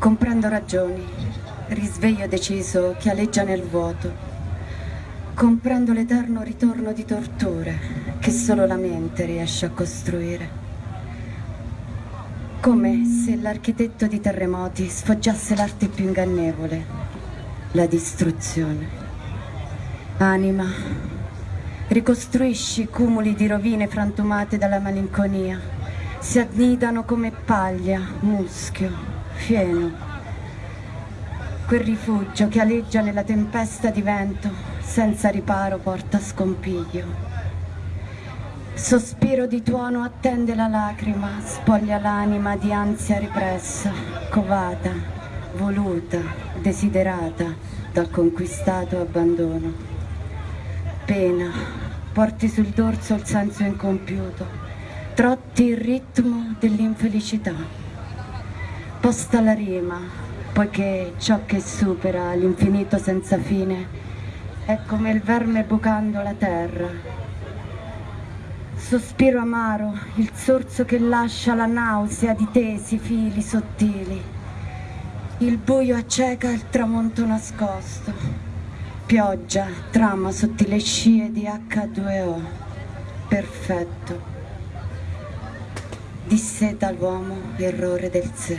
Comprendo ragioni, risveglio deciso che aleggia nel vuoto. Comprendo l'eterno ritorno di torture che solo la mente riesce a costruire. Come se l'architetto di terremoti sfoggiasse l'arte più ingannevole, la distruzione. Anima, ricostruisci cumuli di rovine frantumate dalla malinconia. Si annidano come paglia, muschio, fieno. Quel rifugio che aleggia nella tempesta di vento, senza riparo porta scompiglio. Sospiro di tuono attende la lacrima, spoglia l'anima di ansia ripressa, covata, voluta, desiderata dal conquistato abbandono. Pena, porti sul dorso il senso incompiuto, trotti il ritmo dell'infelicità. Posta la rima, poiché ciò che supera l'infinito senza fine è come il verme bucando la terra Sospiro amaro, il sorso che lascia la nausea di tesi fili sottili. Il buio acceca il tramonto nascosto. Pioggia trama sottile scie di H2O. Perfetto. Disseta l'uomo errore del sé.